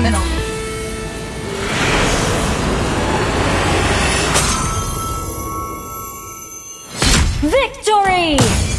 criminal. Victory!